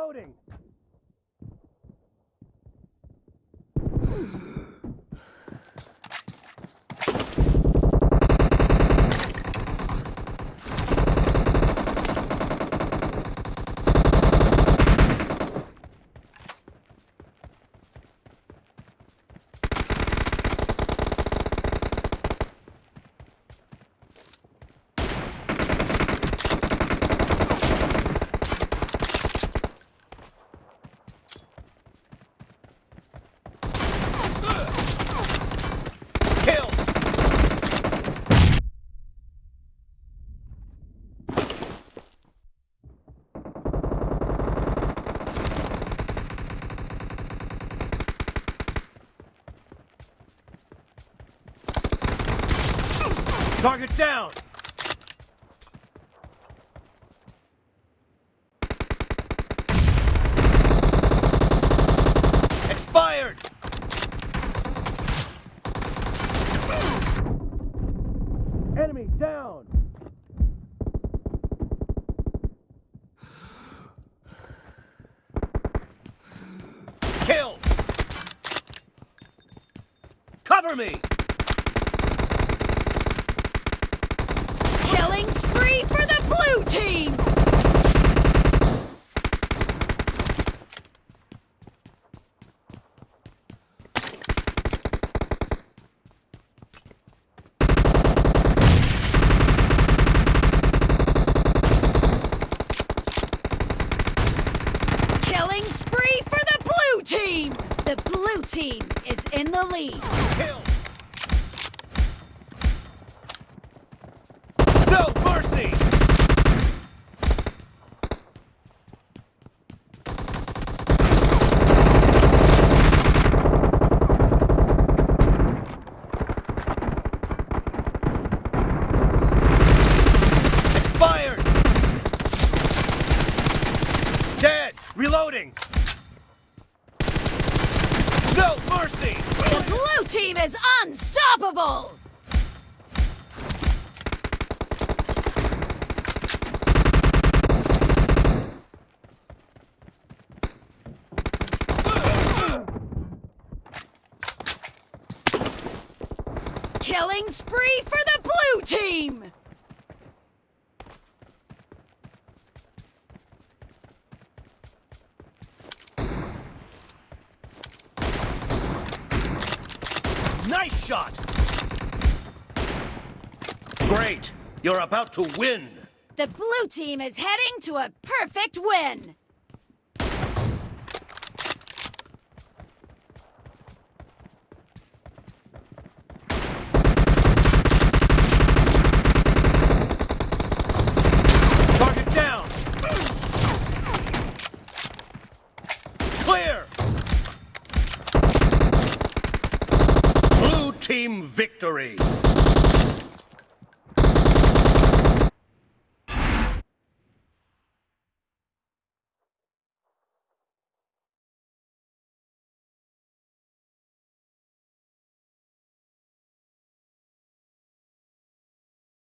Reloading! Kill! Target down! Expired! Enemy down! Kill! Cover me! Killing spree for the blue team! Killing spree for the blue team! The blue team is in the lead. Kill! No mercy! Expired! Dead! Reloading! No mercy! The blue team is unstoppable! Killing spree for the blue team! Nice shot! Great! You're about to win! The blue team is heading to a perfect win! Target down! Clear! Victory!